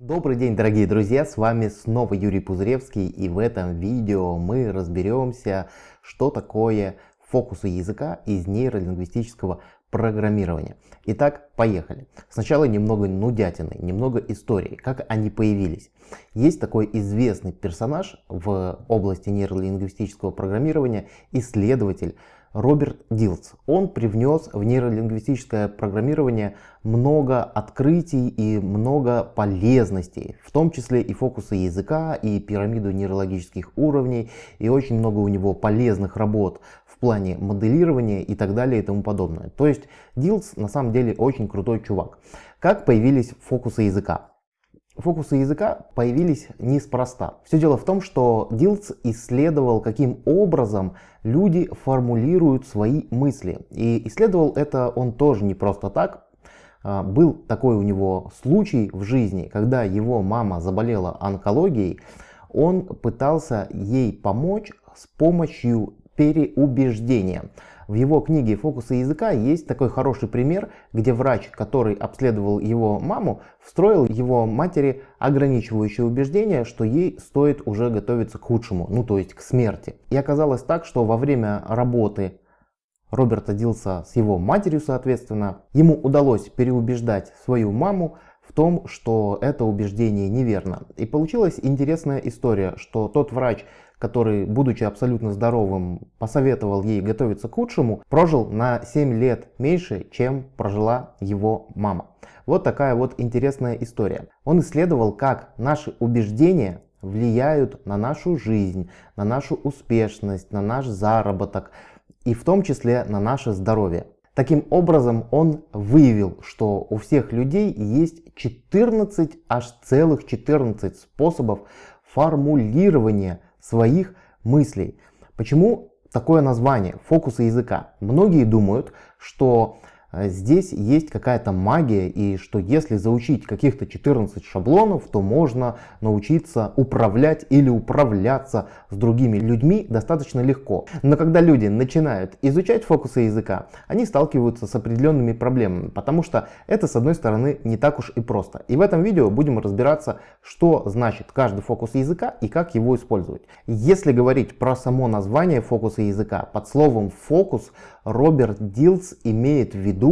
Добрый день, дорогие друзья, с вами снова Юрий Пузыревский и в этом видео мы разберемся, что такое фокусы языка из нейролингвистического программирования. Итак, поехали. Сначала немного нудятины, немного истории, как они появились. Есть такой известный персонаж в области нейролингвистического программирования, исследователь Роберт Дилц. Он привнес в нейролингвистическое программирование много открытий и много полезностей, в том числе и фокусы языка, и пирамиду нейрологических уровней, и очень много у него полезных работ в плане моделирования и так далее и тому подобное. То есть Дилц на самом деле очень крутой чувак. Как появились фокусы языка? Фокусы языка появились неспроста. Все дело в том, что Дилц исследовал, каким образом люди формулируют свои мысли. И исследовал это он тоже не просто так. А, был такой у него случай в жизни, когда его мама заболела онкологией. Он пытался ей помочь с помощью переубеждения. В его книге «Фокусы языка» есть такой хороший пример, где врач, который обследовал его маму, встроил его матери ограничивающее убеждение, что ей стоит уже готовиться к худшему, ну то есть к смерти. И оказалось так, что во время работы Роберта Дилса с его матерью, соответственно, ему удалось переубеждать свою маму в том, что это убеждение неверно. И получилась интересная история, что тот врач, который, будучи абсолютно здоровым, посоветовал ей готовиться к худшему, прожил на 7 лет меньше, чем прожила его мама. Вот такая вот интересная история. Он исследовал, как наши убеждения влияют на нашу жизнь, на нашу успешность, на наш заработок и в том числе на наше здоровье. Таким образом, он выявил, что у всех людей есть 14, аж целых 14 способов формулирования своих мыслей. Почему такое название фокуса языка? Многие думают, что здесь есть какая-то магия и что если заучить каких-то 14 шаблонов, то можно научиться управлять или управляться с другими людьми достаточно легко. Но когда люди начинают изучать фокусы языка, они сталкиваются с определенными проблемами, потому что это с одной стороны не так уж и просто. И в этом видео будем разбираться, что значит каждый фокус языка и как его использовать. Если говорить про само название фокуса языка, под словом фокус Роберт Дилс имеет в виду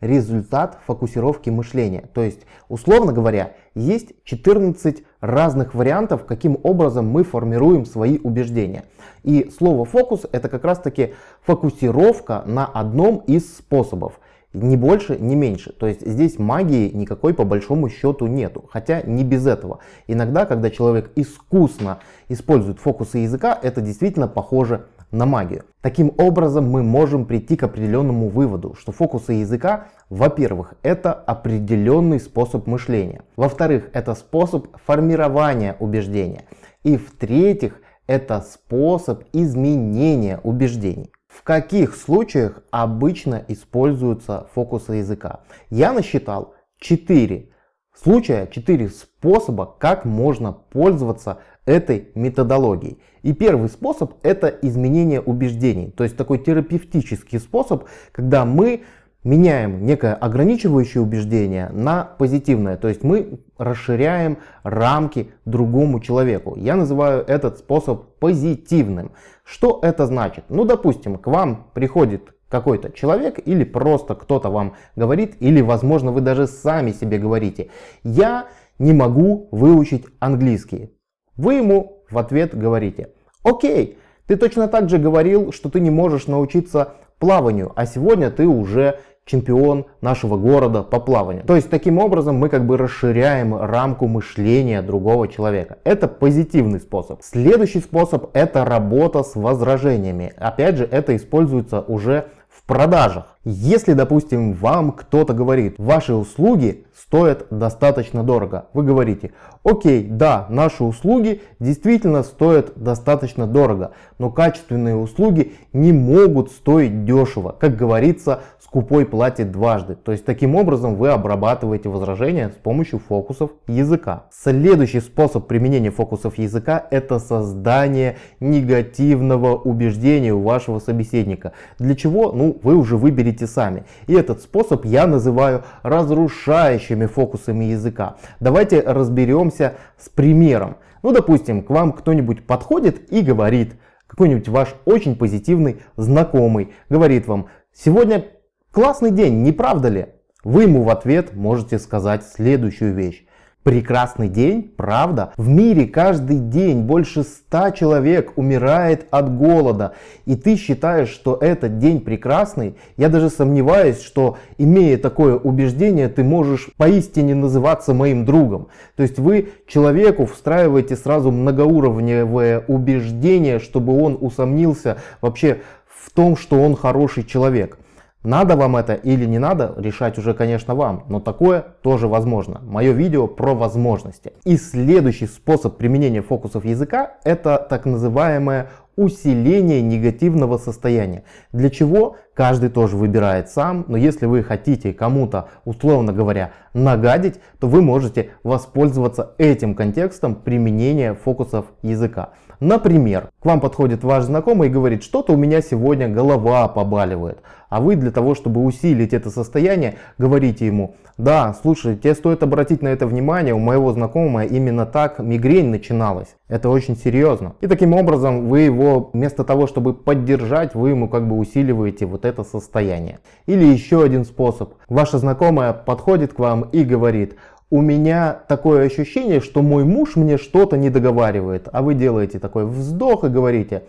результат фокусировки мышления. То есть, условно говоря, есть 14 разных вариантов, каким образом мы формируем свои убеждения. И слово фокус это как раз таки фокусировка на одном из способов. Ни больше, ни меньше. То есть здесь магии никакой по большому счету нету. Хотя не без этого. Иногда, когда человек искусно использует фокусы языка, это действительно похоже на магию. Таким образом мы можем прийти к определенному выводу, что фокусы языка, во-первых, это определенный способ мышления. Во-вторых, это способ формирования убеждения. И в-третьих, это способ изменения убеждений. В каких случаях обычно используются фокусы языка? Я насчитал 4 случая, 4 способа, как можно пользоваться этой методологией. И первый способ это изменение убеждений. То есть такой терапевтический способ, когда мы меняем некое ограничивающее убеждение на позитивное. То есть мы расширяем рамки другому человеку. Я называю этот способ позитивным. Что это значит? Ну, допустим, к вам приходит какой-то человек или просто кто-то вам говорит, или, возможно, вы даже сами себе говорите, я не могу выучить английский. Вы ему в ответ говорите, окей, ты точно так же говорил, что ты не можешь научиться плаванию, а сегодня ты уже чемпион нашего города по плаванию. То есть таким образом мы как бы расширяем рамку мышления другого человека. Это позитивный способ. Следующий способ это работа с возражениями. Опять же это используется уже в продажах. Если, допустим, вам кто-то говорит, ваши услуги стоят достаточно дорого, вы говорите, окей, да, наши услуги действительно стоят достаточно дорого, но качественные услуги не могут стоить дешево. Как говорится, скупой платит дважды. То есть таким образом вы обрабатываете возражения с помощью фокусов языка. Следующий способ применения фокусов языка это создание негативного убеждения у вашего собеседника. Для чего? Ну, вы уже выберете усилите сами. И этот способ я называю разрушающими фокусами языка. Давайте разберемся с примером. Ну, допустим, к вам кто-нибудь подходит и говорит, какой-нибудь ваш очень позитивный знакомый, говорит вам, сегодня классный день, не правда ли? Вы ему в ответ можете сказать следующую вещь. Прекрасный день, правда? В мире каждый день больше ста человек умирает от голода. И ты считаешь, что этот день прекрасный? Я даже сомневаюсь, что имея такое убеждение, ты можешь поистине называться моим другом. То есть вы человеку встраиваете сразу многоуровневое убеждение, чтобы он усомнился вообще в том, что он хороший человек. Надо вам это или не надо, решать уже, конечно, вам, но такое тоже возможно. Мое видео про возможности. И следующий способ применения фокусов языка – это так называемое усиление негативного состояния. Для чего каждый тоже выбирает сам, но если вы хотите кому-то, условно говоря, нагадить, то вы можете воспользоваться этим контекстом применения фокусов языка. Например, к вам подходит ваш знакомый и говорит, что-то у меня сегодня голова побаливает. А вы для того, чтобы усилить это состояние, говорите ему, да, слушай, тебе стоит обратить на это внимание, у моего знакомого именно так мигрень начиналась. Это очень серьезно. И таким образом вы его, вместо того, чтобы поддержать, вы ему как бы усиливаете вот это состояние. Или еще один способ. Ваша знакомая подходит к вам и говорит, у меня такое ощущение, что мой муж мне что-то не договаривает. А вы делаете такой вздох и говорите,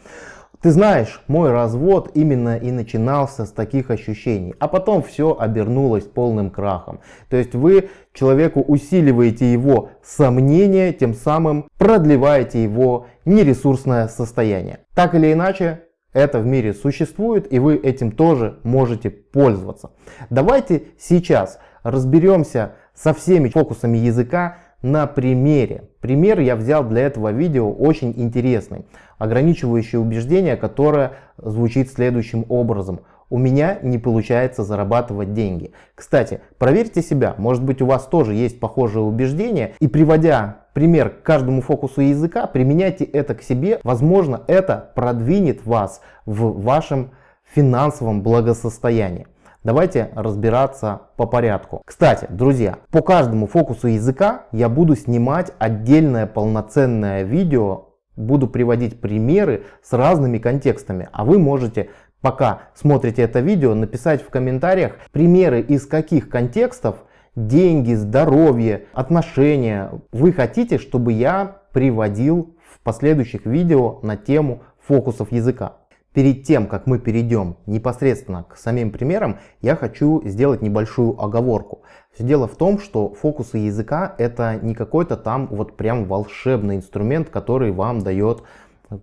ты знаешь, мой развод именно и начинался с таких ощущений, а потом все обернулось полным крахом. То есть вы человеку усиливаете его сомнения, тем самым продлеваете его нересурсное состояние. Так или иначе, это в мире существует и вы этим тоже можете пользоваться. Давайте сейчас разберемся со всеми фокусами языка на примере. Пример я взял для этого видео очень интересный. Ограничивающее убеждение, которое звучит следующим образом. У меня не получается зарабатывать деньги. Кстати, проверьте себя, может быть у вас тоже есть похожее убеждение. И приводя пример к каждому фокусу языка, применяйте это к себе. Возможно, это продвинет вас в вашем финансовом благосостоянии. Давайте разбираться по порядку. Кстати, друзья, по каждому фокусу языка я буду снимать отдельное полноценное видео, буду приводить примеры с разными контекстами, а вы можете пока смотрите это видео написать в комментариях примеры из каких контекстов деньги, здоровье, отношения вы хотите, чтобы я приводил в последующих видео на тему фокусов языка. Перед тем, как мы перейдем непосредственно к самим примерам, я хочу сделать небольшую оговорку. Все дело в том, что фокусы языка это не какой-то там вот прям волшебный инструмент, который вам дает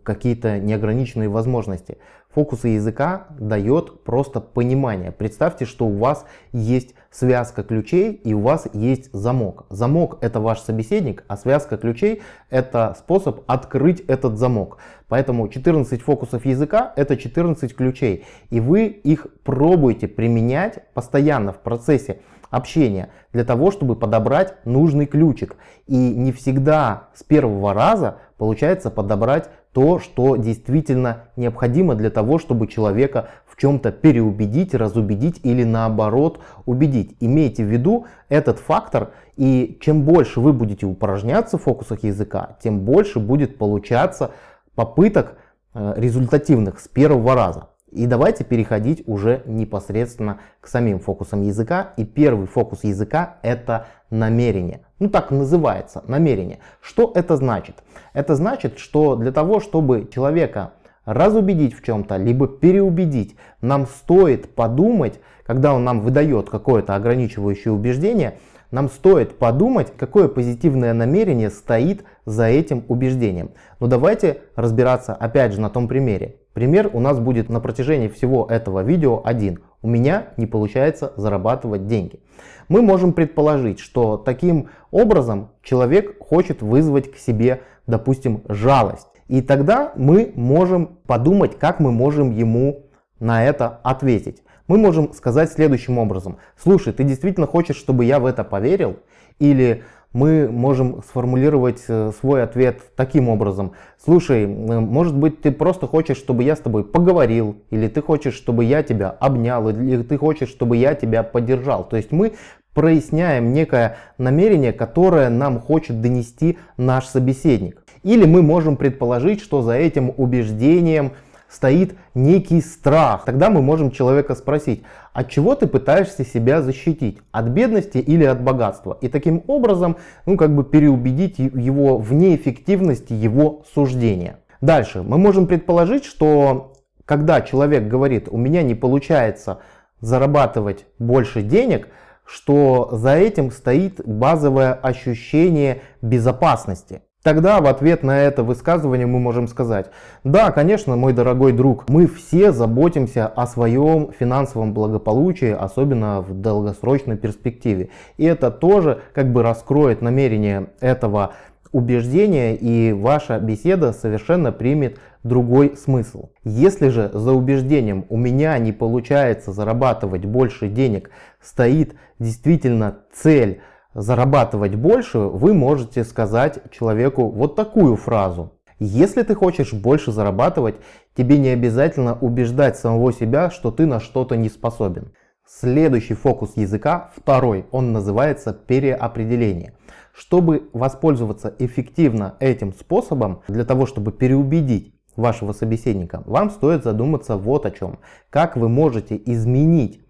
какие-то неограниченные возможности. Фокусы языка дает просто понимание. Представьте, что у вас есть связка ключей и у вас есть замок. Замок это ваш собеседник, а связка ключей это способ открыть этот замок. Поэтому 14 фокусов языка это 14 ключей. И вы их пробуете применять постоянно в процессе общения для того, чтобы подобрать нужный ключик. И не всегда с первого раза получается подобрать то, что действительно необходимо для того, чтобы человека в чем-то переубедить, разубедить или наоборот убедить. Имейте в виду этот фактор, и чем больше вы будете упражняться в фокусах языка, тем больше будет получаться попыток э, результативных с первого раза. И давайте переходить уже непосредственно к самим фокусам языка. И первый фокус языка это намерение. Ну так называется, намерение. Что это значит? Это значит, что для того, чтобы человека разубедить в чем-то, либо переубедить, нам стоит подумать, когда он нам выдает какое-то ограничивающее убеждение, нам стоит подумать, какое позитивное намерение стоит за этим убеждением. Но давайте разбираться опять же на том примере. Пример у нас будет на протяжении всего этого видео один. У меня не получается зарабатывать деньги. Мы можем предположить, что таким образом человек хочет вызвать к себе, допустим, жалость. И тогда мы можем подумать, как мы можем ему на это ответить. Мы можем сказать следующим образом. Слушай, ты действительно хочешь, чтобы я в это поверил? Или мы можем сформулировать э, свой ответ таким образом. Слушай, может быть ты просто хочешь, чтобы я с тобой поговорил, или ты хочешь, чтобы я тебя обнял, или ты хочешь, чтобы я тебя поддержал. То есть мы проясняем некое намерение, которое нам хочет донести наш собеседник. Или мы можем предположить, что за этим убеждением стоит некий страх. Тогда мы можем человека спросить, от чего ты пытаешься себя защитить? От бедности или от богатства? И таким образом, ну как бы переубедить его в неэффективности его суждения. Дальше, мы можем предположить, что когда человек говорит, у меня не получается зарабатывать больше денег, что за этим стоит базовое ощущение безопасности. Тогда в ответ на это высказывание мы можем сказать, да, конечно, мой дорогой друг, мы все заботимся о своем финансовом благополучии, особенно в долгосрочной перспективе. И это тоже как бы раскроет намерение этого убеждения и ваша беседа совершенно примет другой смысл. Если же за убеждением у меня не получается зарабатывать больше денег, стоит действительно цель зарабатывать больше, вы можете сказать человеку вот такую фразу. Если ты хочешь больше зарабатывать, тебе не обязательно убеждать самого себя, что ты на что-то не способен. Следующий фокус языка, второй, он называется переопределение. Чтобы воспользоваться эффективно этим способом, для того чтобы переубедить вашего собеседника, вам стоит задуматься вот о чем. Как вы можете изменить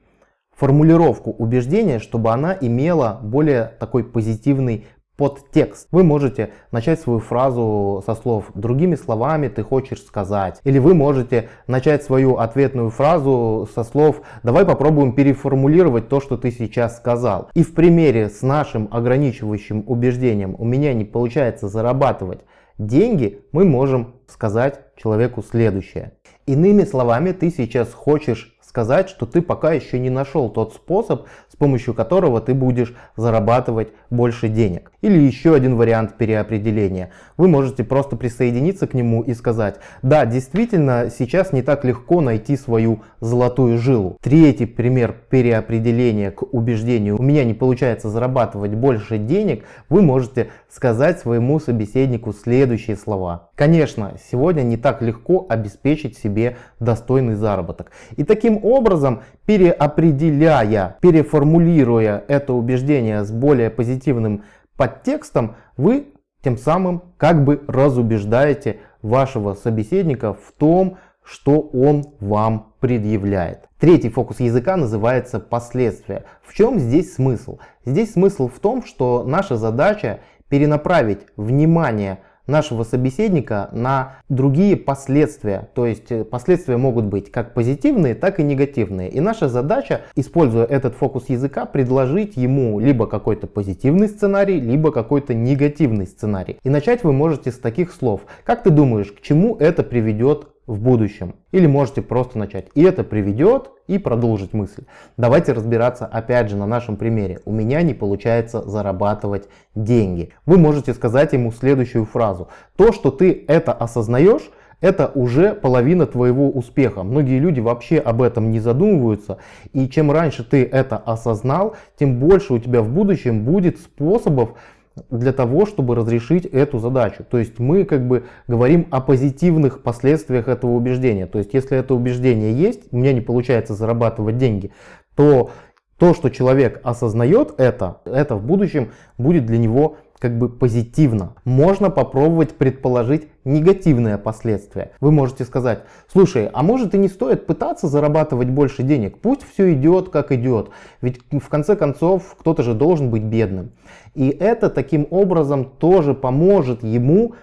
формулировку убеждения, чтобы она имела более такой позитивный подтекст. Вы можете начать свою фразу со слов «другими словами ты хочешь сказать». Или вы можете начать свою ответную фразу со слов «давай попробуем переформулировать то, что ты сейчас сказал». И в примере с нашим ограничивающим убеждением «у меня не получается зарабатывать деньги», мы можем сказать человеку следующее. Иными словами, ты сейчас хочешь сказать, что ты пока еще не нашел тот способ, с помощью которого ты будешь зарабатывать больше денег. Или еще один вариант переопределения. Вы можете просто присоединиться к нему и сказать, да, действительно, сейчас не так легко найти свою золотую жилу. Третий пример переопределения к убеждению, у меня не получается зарабатывать больше денег, вы можете сказать своему собеседнику следующие слова. Конечно, сегодня не так легко обеспечить себе достойный заработок. И таким образом, переопределяя, переформулируя это убеждение с более позитивным подтекстом, вы тем самым как бы разубеждаете вашего собеседника в том, что он вам предъявляет. Третий фокус языка называется последствия. В чем здесь смысл? Здесь смысл в том, что наша задача перенаправить внимание нашего собеседника на другие последствия. То есть э, последствия могут быть как позитивные, так и негативные. И наша задача, используя этот фокус языка, предложить ему либо какой-то позитивный сценарий, либо какой-то негативный сценарий. И начать вы можете с таких слов. Как ты думаешь, к чему это приведет в будущем. Или можете просто начать. И это приведет и продолжить мысль. Давайте разбираться опять же на нашем примере. У меня не получается зарабатывать деньги. Вы можете сказать ему следующую фразу. То, что ты это осознаешь, это уже половина твоего успеха. Многие люди вообще об этом не задумываются. И чем раньше ты это осознал, тем больше у тебя в будущем будет способов для того, чтобы разрешить эту задачу. То есть мы как бы говорим о позитивных последствиях этого убеждения. То есть если это убеждение есть, у меня не получается зарабатывать деньги, то то, что человек осознает это, это в будущем будет для него как бы позитивно. Можно попробовать предположить негативные последствия. Вы можете сказать, слушай, а может и не стоит пытаться зарабатывать больше денег, пусть все идет как идет, ведь в конце концов кто-то же должен быть бедным. И это таким образом тоже поможет ему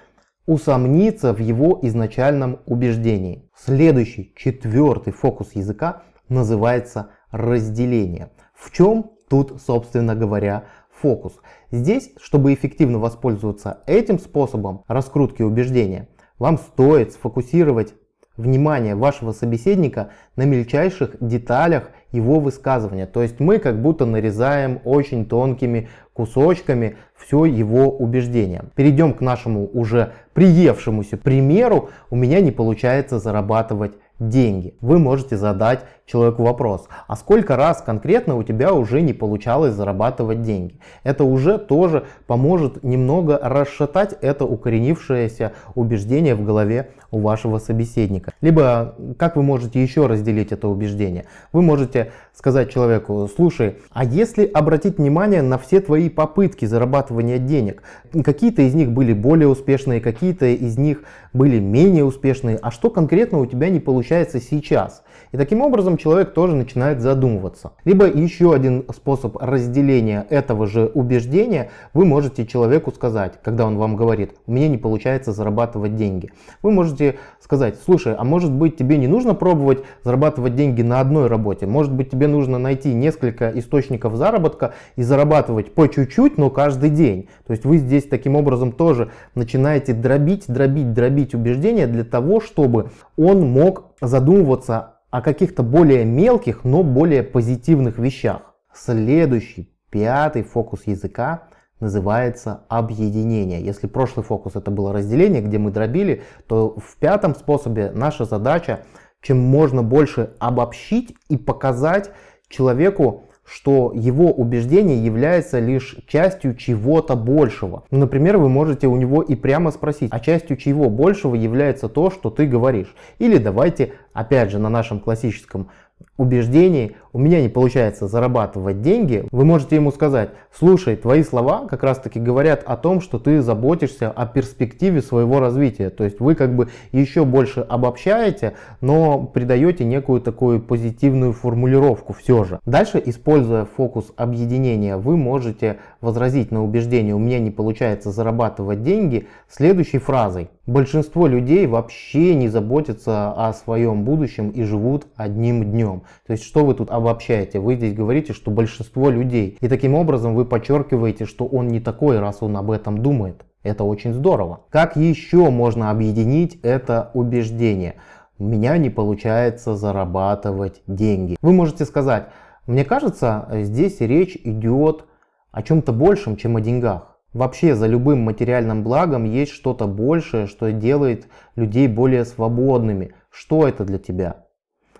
усомниться в его изначальном убеждении. Следующий, четвертый фокус языка называется разделение. В чем тут, собственно говоря, фокус? Здесь, чтобы эффективно воспользоваться этим способом раскрутки убеждения, вам стоит сфокусировать внимание вашего собеседника на мельчайших деталях его высказывания. То есть мы как будто нарезаем очень тонкими кусочками все его убеждение. Перейдем к нашему уже приевшемуся примеру. У меня не получается зарабатывать деньги. Вы можете задать человеку вопрос, а сколько раз конкретно у тебя уже не получалось зарабатывать деньги? Это уже тоже поможет немного расшатать это укоренившееся убеждение в голове у вашего собеседника. Либо как вы можете еще разделить это убеждение? Вы можете сказать человеку, слушай, а если обратить внимание на все твои попытки зарабатывания денег, какие-то из них были более успешные, какие-то из них были менее успешные, а что конкретно у тебя не получается сейчас? И таким образом человек тоже начинает задумываться. Либо еще один способ разделения этого же убеждения, вы можете человеку сказать, когда он вам говорит, у меня не получается зарабатывать деньги. Вы можете сказать, слушай, а может быть тебе не нужно пробовать зарабатывать деньги на одной работе, может быть тебе нужно найти несколько источников заработка и зарабатывать по чуть-чуть, но каждый день. То есть вы здесь таким образом тоже начинаете дробить, дробить, дробить убеждения для того, чтобы он мог задумываться о каких-то более мелких, но более позитивных вещах. Следующий, пятый фокус языка называется объединение. Если прошлый фокус это было разделение, где мы дробили, то в пятом способе наша задача чем можно больше обобщить и показать человеку что его убеждение является лишь частью чего-то большего. Ну, например, вы можете у него и прямо спросить, а частью чего большего является то, что ты говоришь. Или давайте, опять же, на нашем классическом убеждений у меня не получается зарабатывать деньги, вы можете ему сказать, слушай, твои слова как раз таки говорят о том, что ты заботишься о перспективе своего развития. То есть вы как бы еще больше обобщаете, но придаете некую такую позитивную формулировку все же. Дальше, используя фокус объединения, вы можете возразить на убеждение, у меня не получается зарабатывать деньги, следующей фразой. Большинство людей вообще не заботятся о своем будущем и живут одним днем. То есть что вы тут обобщаете? Вы здесь говорите, что большинство людей. И таким образом вы подчеркиваете, что он не такой, раз он об этом думает. Это очень здорово. Как еще можно объединить это убеждение? У меня не получается зарабатывать деньги. Вы можете сказать, мне кажется, здесь речь идет о чем-то большем, чем о деньгах. Вообще за любым материальным благом есть что-то большее, что делает людей более свободными. Что это для тебя?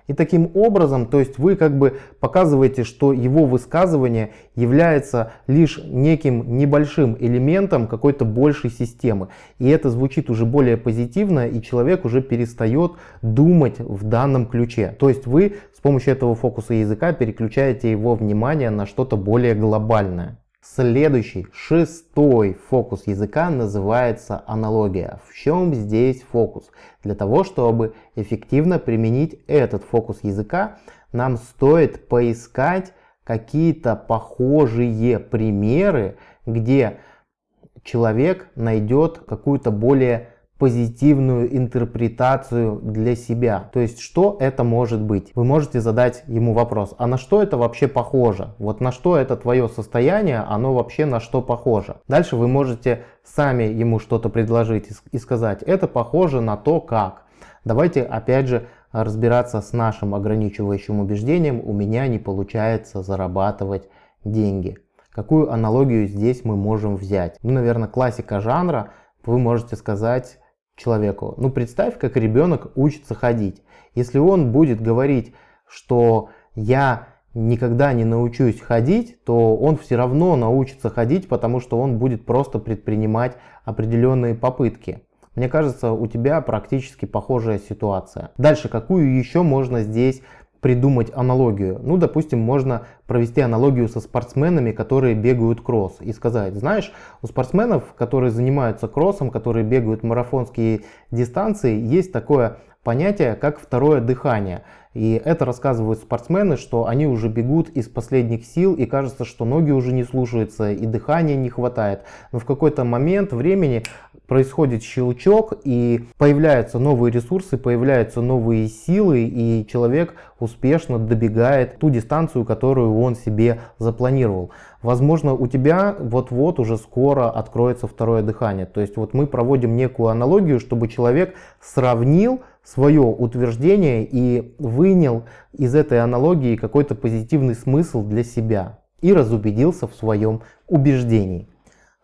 И таким образом, то есть вы как бы показываете, что его высказывание является лишь неким небольшим элементом какой-то большей системы. И это звучит уже более позитивно, и человек уже перестает думать в данном ключе. То есть вы с помощью этого фокуса языка переключаете его внимание на что-то более глобальное. Следующий, шестой фокус языка называется аналогия. В чем здесь фокус? Для того, чтобы эффективно применить этот фокус языка, нам стоит поискать какие-то похожие примеры, где человек найдет какую-то более позитивную интерпретацию для себя. То есть, что это может быть? Вы можете задать ему вопрос, а на что это вообще похоже? Вот на что это твое состояние, оно вообще на что похоже? Дальше вы можете сами ему что-то предложить и сказать, это похоже на то, как. Давайте опять же разбираться с нашим ограничивающим убеждением, у меня не получается зарабатывать деньги. Какую аналогию здесь мы можем взять? Ну, наверное, классика жанра. Вы можете сказать, человеку. Ну представь, как ребенок учится ходить. Если он будет говорить, что я никогда не научусь ходить, то он все равно научится ходить, потому что он будет просто предпринимать определенные попытки. Мне кажется, у тебя практически похожая ситуация. Дальше, какую еще можно здесь придумать аналогию. Ну, допустим, можно провести аналогию со спортсменами, которые бегают кросс и сказать, знаешь, у спортсменов, которые занимаются кроссом, которые бегают марафонские дистанции, есть такое понятие, как второе дыхание. И это рассказывают спортсмены, что они уже бегут из последних сил и кажется, что ноги уже не слушаются и дыхания не хватает. Но в какой-то момент времени происходит щелчок и появляются новые ресурсы, появляются новые силы и человек успешно добегает ту дистанцию, которую он себе запланировал. Возможно, у тебя вот-вот уже скоро откроется второе дыхание. То есть вот мы проводим некую аналогию, чтобы человек сравнил свое утверждение и вынял из этой аналогии какой-то позитивный смысл для себя и разубедился в своем убеждении.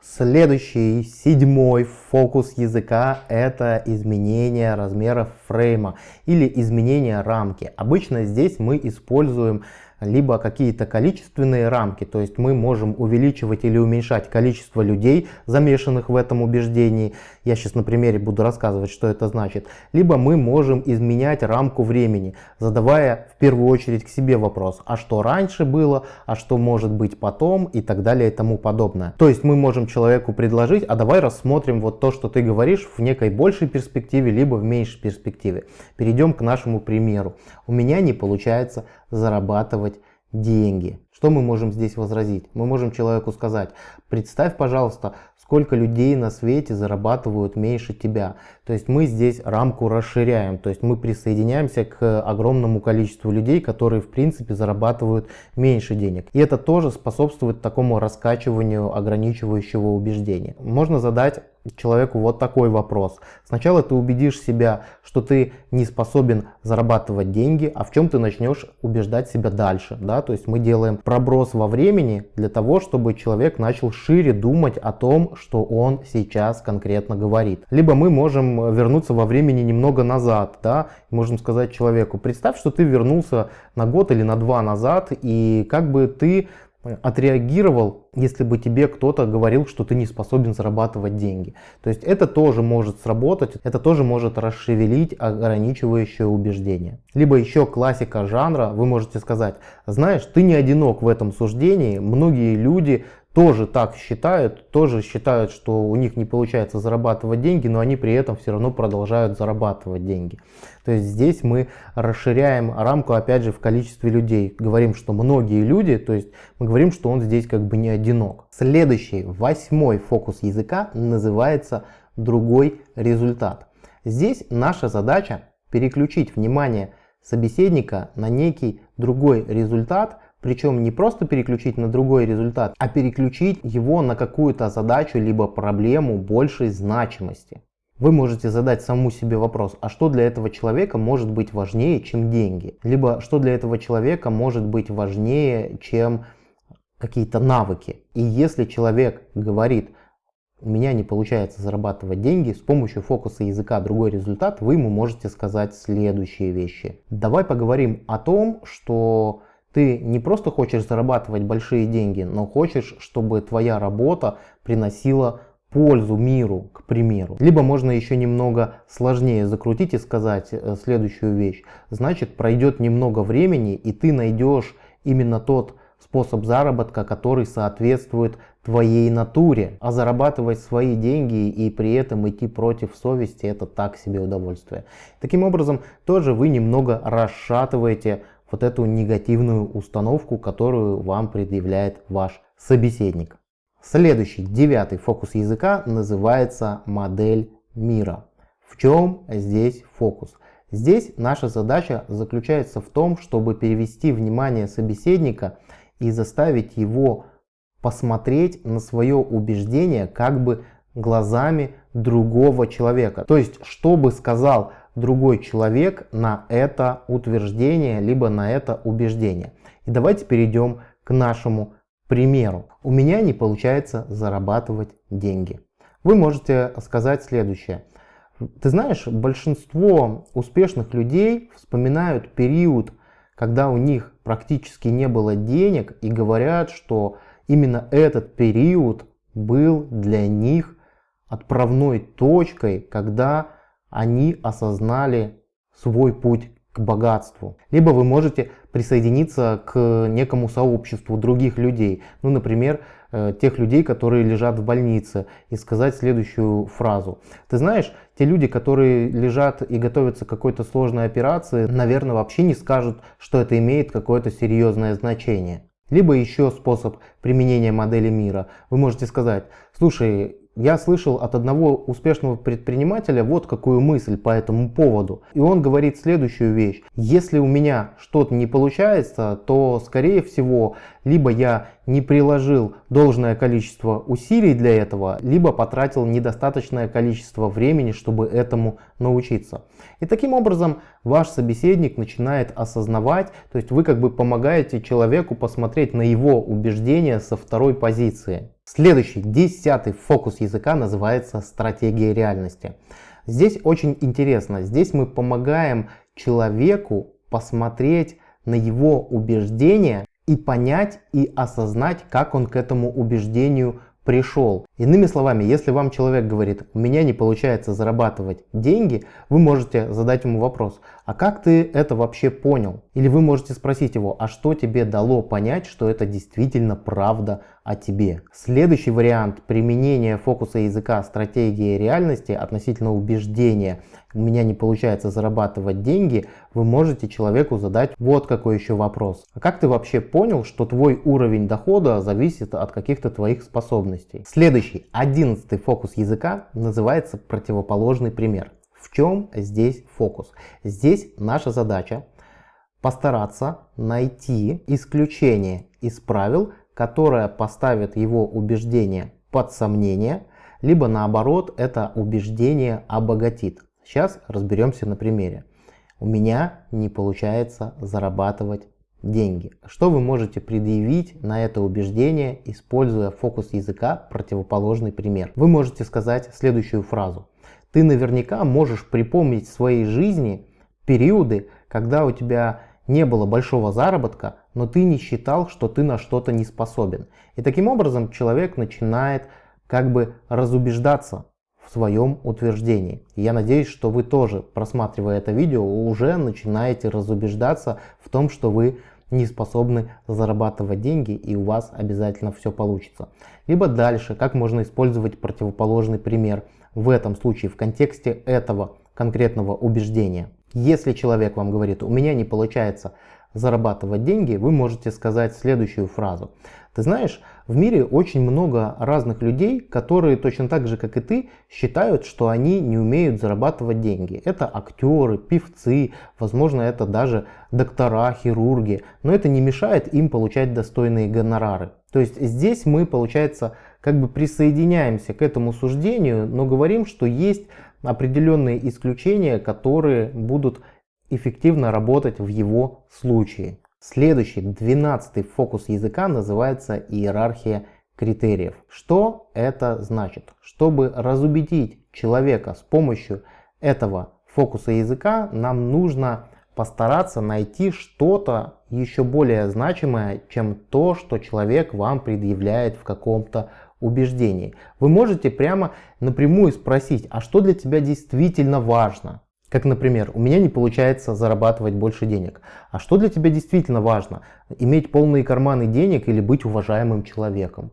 Следующий, седьмой фокус языка – это изменение размера фрейма или изменение рамки. Обычно здесь мы используем либо какие-то количественные рамки, то есть мы можем увеличивать или уменьшать количество людей, замешанных в этом убеждении. Я сейчас на примере буду рассказывать, что это значит. Либо мы можем изменять рамку времени, задавая в первую очередь к себе вопрос, а что раньше было, а что может быть потом и так далее и тому подобное. То есть мы можем человеку предложить, а давай рассмотрим вот то, что ты говоришь в некой большей перспективе, либо в меньшей перспективе. Перейдем к нашему примеру. У меня не получается зарабатывать деньги. Что мы можем здесь возразить? Мы можем человеку сказать, представь, пожалуйста, сколько людей на свете зарабатывают меньше тебя. То есть мы здесь рамку расширяем, то есть мы присоединяемся к огромному количеству людей, которые в принципе зарабатывают меньше денег. И это тоже способствует такому раскачиванию ограничивающего убеждения. Можно задать человеку вот такой вопрос. Сначала ты убедишь себя, что ты не способен зарабатывать деньги, а в чем ты начнешь убеждать себя дальше. Да? То есть мы делаем проброс во времени для того, чтобы человек начал шире думать о том, что он сейчас конкретно говорит. Либо мы можем вернуться во времени немного назад. Да? Можем сказать человеку, представь, что ты вернулся на год или на два назад, и как бы ты отреагировал, если бы тебе кто-то говорил, что ты не способен зарабатывать деньги. То есть это тоже может сработать, это тоже может расшевелить ограничивающее убеждение. Либо еще классика жанра, вы можете сказать, знаешь, ты не одинок в этом суждении, многие люди тоже так считают, тоже считают, что у них не получается зарабатывать деньги, но они при этом все равно продолжают зарабатывать деньги. То есть здесь мы расширяем рамку опять же в количестве людей. Говорим, что многие люди, то есть мы говорим, что он здесь как бы не одинок. Следующий, восьмой фокус языка называется другой результат. Здесь наша задача переключить внимание собеседника на некий другой результат, причем не просто переключить на другой результат, а переключить его на какую-то задачу либо проблему большей значимости. Вы можете задать саму себе вопрос, а что для этого человека может быть важнее, чем деньги? Либо что для этого человека может быть важнее, чем какие-то навыки? И если человек говорит, у меня не получается зарабатывать деньги, с помощью фокуса языка другой результат, вы ему можете сказать следующие вещи. Давай поговорим о том, что ты не просто хочешь зарабатывать большие деньги, но хочешь, чтобы твоя работа приносила пользу миру, к примеру. Либо можно еще немного сложнее закрутить и сказать э, следующую вещь. Значит, пройдет немного времени, и ты найдешь именно тот способ заработка, который соответствует твоей натуре. А зарабатывать свои деньги и при этом идти против совести, это так себе удовольствие. Таким образом, тоже вы немного расшатываете вот эту негативную установку, которую вам предъявляет ваш собеседник. Следующий, девятый фокус языка называется модель мира. В чем здесь фокус? Здесь наша задача заключается в том, чтобы перевести внимание собеседника и заставить его посмотреть на свое убеждение как бы глазами другого человека. То есть, что бы сказал другой человек на это утверждение, либо на это убеждение. И давайте перейдем к нашему примеру. У меня не получается зарабатывать деньги. Вы можете сказать следующее. Ты знаешь, большинство успешных людей вспоминают период, когда у них практически не было денег и говорят, что именно этот период был для них отправной точкой, когда они осознали свой путь к богатству. Либо вы можете присоединиться к некому сообществу других людей, ну, например, э, тех людей, которые лежат в больнице, и сказать следующую фразу. Ты знаешь, те люди, которые лежат и готовятся к какой-то сложной операции, наверное, вообще не скажут, что это имеет какое-то серьезное значение. Либо еще способ применения модели мира. Вы можете сказать, слушай, я слышал от одного успешного предпринимателя вот какую мысль по этому поводу. И он говорит следующую вещь. Если у меня что-то не получается, то скорее всего, либо я не приложил должное количество усилий для этого, либо потратил недостаточное количество времени, чтобы этому научиться. И таким образом ваш собеседник начинает осознавать, то есть вы как бы помогаете человеку посмотреть на его убеждения со второй позиции. Следующий, десятый фокус языка называется стратегия реальности. Здесь очень интересно. Здесь мы помогаем человеку посмотреть на его убеждения и понять и осознать, как он к этому убеждению пришел. Иными словами, если вам человек говорит, у меня не получается зарабатывать деньги, вы можете задать ему вопрос, а как ты это вообще понял? Или вы можете спросить его, а что тебе дало понять, что это действительно правда о тебе? Следующий вариант применения фокуса языка стратегии реальности относительно убеждения у меня не получается зарабатывать деньги, вы можете человеку задать вот какой еще вопрос. А как ты вообще понял, что твой уровень дохода зависит от каких-то твоих способностей? Следующий, одиннадцатый фокус языка называется противоположный пример. В чем здесь фокус? Здесь наша задача постараться найти исключение из правил, которое поставит его убеждение под сомнение, либо наоборот это убеждение обогатит. Сейчас разберемся на примере. У меня не получается зарабатывать деньги. Что вы можете предъявить на это убеждение, используя фокус языка противоположный пример? Вы можете сказать следующую фразу. Ты наверняка можешь припомнить в своей жизни периоды, когда у тебя не было большого заработка, но ты не считал, что ты на что-то не способен. И таким образом человек начинает как бы разубеждаться в своем утверждении. я надеюсь, что вы тоже, просматривая это видео, уже начинаете разубеждаться в том, что вы не способны зарабатывать деньги и у вас обязательно все получится. Либо дальше, как можно использовать противоположный пример в этом случае в контексте этого конкретного убеждения. Если человек вам говорит, у меня не получается зарабатывать деньги, вы можете сказать следующую фразу. Ты знаешь, в мире очень много разных людей, которые точно так же, как и ты, считают, что они не умеют зарабатывать деньги. Это актеры, певцы, возможно, это даже доктора, хирурги, но это не мешает им получать достойные гонорары. То есть здесь мы, получается, как бы присоединяемся к этому суждению, но говорим, что есть определенные исключения, которые будут эффективно работать в его случае. Следующий, двенадцатый фокус языка называется иерархия критериев. Что это значит? Чтобы разубедить человека с помощью этого фокуса языка, нам нужно постараться найти что-то еще более значимое, чем то, что человек вам предъявляет в каком-то убеждений. Вы можете прямо напрямую спросить, а что для тебя действительно важно? Как, например, у меня не получается зарабатывать больше денег. А что для тебя действительно важно? Иметь полные карманы денег или быть уважаемым человеком?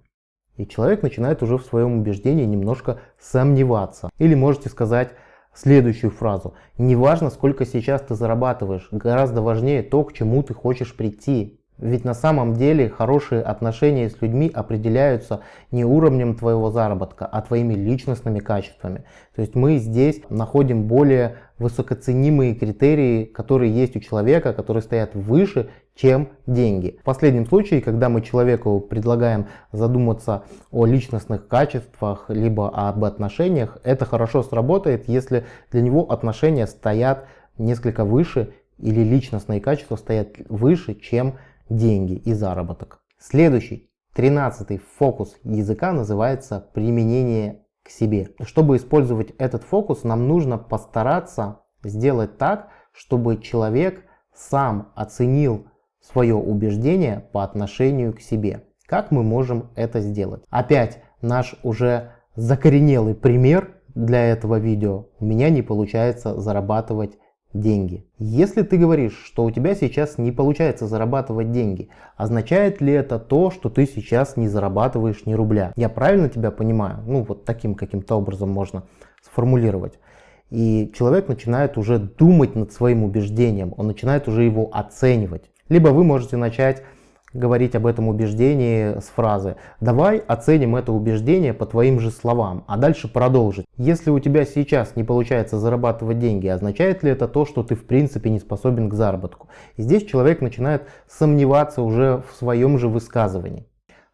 И человек начинает уже в своем убеждении немножко сомневаться. Или можете сказать следующую фразу. Не важно, сколько сейчас ты зарабатываешь, гораздо важнее то, к чему ты хочешь прийти. Ведь на самом деле хорошие отношения с людьми определяются не уровнем твоего заработка, а твоими личностными качествами. То есть мы здесь находим более высокоценимые критерии, которые есть у человека, которые стоят выше, чем деньги. В последнем случае, когда мы человеку предлагаем задуматься о личностных качествах, либо об отношениях, это хорошо сработает, если для него отношения стоят несколько выше или личностные качества стоят выше, чем деньги деньги и заработок. Следующий, тринадцатый фокус языка называется применение к себе. Чтобы использовать этот фокус, нам нужно постараться сделать так, чтобы человек сам оценил свое убеждение по отношению к себе. Как мы можем это сделать? Опять наш уже закоренелый пример для этого видео. У меня не получается зарабатывать деньги. Если ты говоришь, что у тебя сейчас не получается зарабатывать деньги, означает ли это то, что ты сейчас не зарабатываешь ни рубля? Я правильно тебя понимаю? Ну вот таким каким-то образом можно сформулировать. И человек начинает уже думать над своим убеждением, он начинает уже его оценивать. Либо вы можете начать говорить об этом убеждении с фразы «давай оценим это убеждение по твоим же словам», а дальше продолжить. Если у тебя сейчас не получается зарабатывать деньги, означает ли это то, что ты в принципе не способен к заработку? И здесь человек начинает сомневаться уже в своем же высказывании.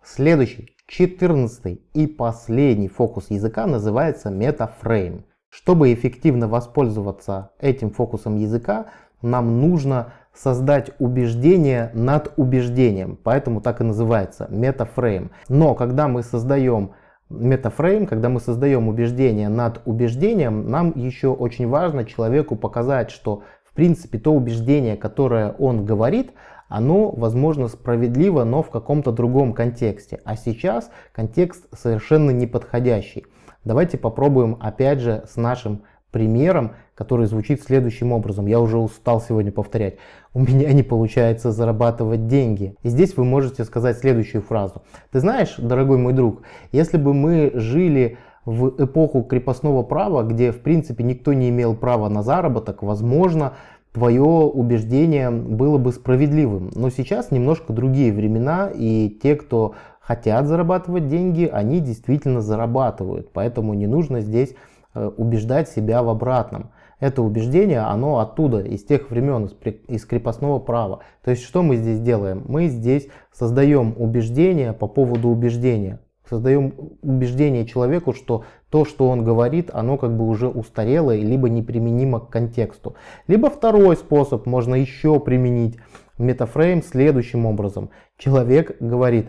Следующий, четырнадцатый и последний фокус языка называется метафрейм. Чтобы эффективно воспользоваться этим фокусом языка, нам нужно создать убеждение над убеждением, поэтому так и называется метафрейм. Но когда мы создаем метафрейм, когда мы создаем убеждение над убеждением, нам еще очень важно человеку показать, что в принципе то убеждение, которое он говорит, оно, возможно, справедливо, но в каком-то другом контексте. А сейчас контекст совершенно неподходящий. Давайте попробуем опять же с нашим примером, который звучит следующим образом. Я уже устал сегодня повторять. У меня не получается зарабатывать деньги. И здесь вы можете сказать следующую фразу. Ты знаешь, дорогой мой друг, если бы мы жили в эпоху крепостного права, где в принципе никто не имел права на заработок, возможно, твое убеждение было бы справедливым. Но сейчас немножко другие времена, и те, кто хотят зарабатывать деньги, они действительно зарабатывают. Поэтому не нужно здесь убеждать себя в обратном. Это убеждение, оно оттуда, из тех времен, из крепостного права. То есть что мы здесь делаем? Мы здесь создаем убеждение по поводу убеждения. Создаем убеждение человеку, что то, что он говорит, оно как бы уже устарело, либо неприменимо к контексту. Либо второй способ можно еще применить метафрейм следующим образом. Человек говорит,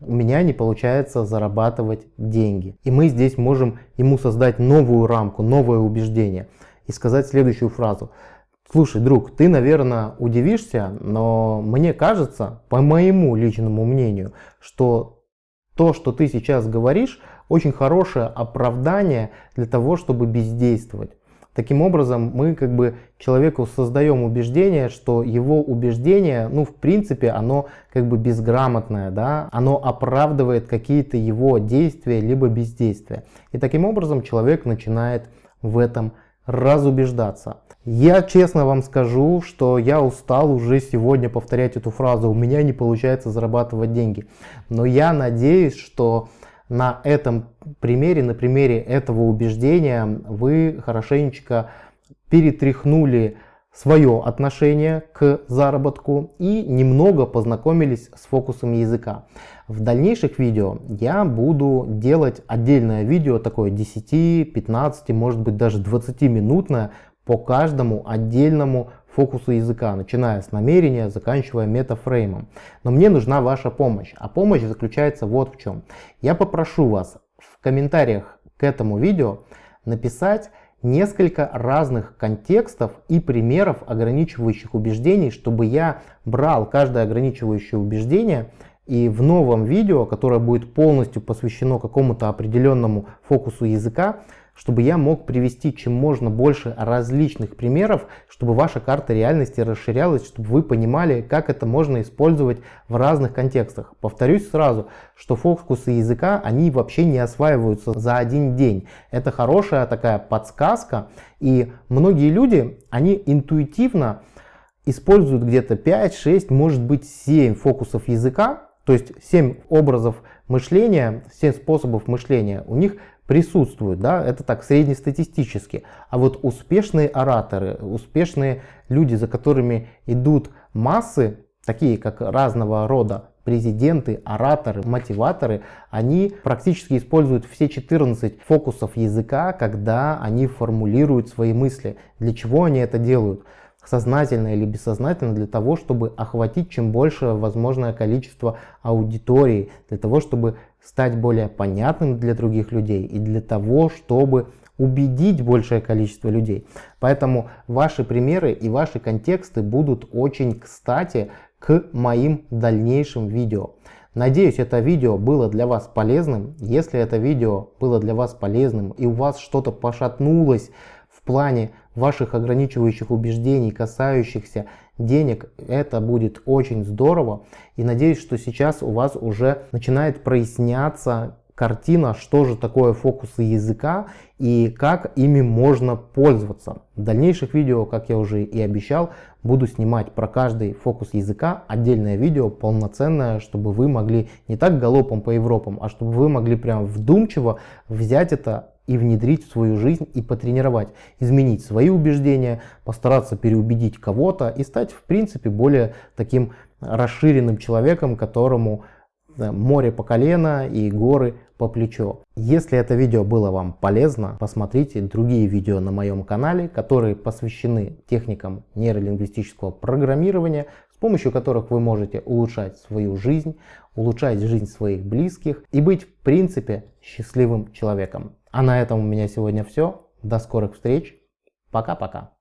у меня не получается зарабатывать деньги. И мы здесь можем ему создать новую рамку, новое убеждение и сказать следующую фразу. Слушай, друг, ты, наверное, удивишься, но мне кажется, по моему личному мнению, что то, что ты сейчас говоришь, очень хорошее оправдание для того, чтобы бездействовать. Таким образом, мы как бы человеку создаем убеждение, что его убеждение, ну, в принципе, оно как бы безграмотное, да, оно оправдывает какие-то его действия, либо бездействия. И таким образом человек начинает в этом разубеждаться. Я честно вам скажу, что я устал уже сегодня повторять эту фразу, у меня не получается зарабатывать деньги. Но я надеюсь, что на этом примере, на примере этого убеждения вы хорошенечко перетряхнули свое отношение к заработку и немного познакомились с фокусами языка. В дальнейших видео я буду делать отдельное видео, такое 10, 15, может быть даже 20 минутное по каждому отдельному фокусу языка, начиная с намерения, заканчивая метафреймом. Но мне нужна ваша помощь, а помощь заключается вот в чем. Я попрошу вас в комментариях к этому видео написать несколько разных контекстов и примеров ограничивающих убеждений, чтобы я брал каждое ограничивающее убеждение и в новом видео, которое будет полностью посвящено какому-то определенному фокусу языка, чтобы я мог привести чем можно больше различных примеров, чтобы ваша карта реальности расширялась, чтобы вы понимали, как это можно использовать в разных контекстах. Повторюсь сразу, что фокусы языка, они вообще не осваиваются за один день. Это хорошая такая подсказка, и многие люди, они интуитивно используют где-то 5, 6, может быть 7 фокусов языка, то есть 7 образов мышления, 7 способов мышления у них присутствуют, да, это так среднестатистически. А вот успешные ораторы, успешные люди, за которыми идут массы, такие как разного рода президенты, ораторы, мотиваторы, они практически используют все 14 фокусов языка, когда они формулируют свои мысли. Для чего они это делают? сознательно или бессознательно для того, чтобы охватить чем больше возможное количество аудитории, для того, чтобы стать более понятным для других людей и для того, чтобы убедить большее количество людей. Поэтому ваши примеры и ваши контексты будут очень кстати к моим дальнейшим видео. Надеюсь, это видео было для вас полезным. Если это видео было для вас полезным и у вас что-то пошатнулось в плане ваших ограничивающих убеждений, касающихся денег, это будет очень здорово. И надеюсь, что сейчас у вас уже начинает проясняться картина, что же такое фокусы языка и как ими можно пользоваться. В дальнейших видео, как я уже и обещал, буду снимать про каждый фокус языка отдельное видео, полноценное, чтобы вы могли не так галопом по Европам, а чтобы вы могли прям вдумчиво взять это и внедрить в свою жизнь и потренировать, изменить свои убеждения, постараться переубедить кого-то и стать в принципе более таким расширенным человеком, которому море по колено и горы по плечо. Если это видео было вам полезно, посмотрите другие видео на моем канале, которые посвящены техникам нейролингвистического программирования, с помощью которых вы можете улучшать свою жизнь, улучшать жизнь своих близких и быть в принципе счастливым человеком. А на этом у меня сегодня все. До скорых встреч. Пока-пока.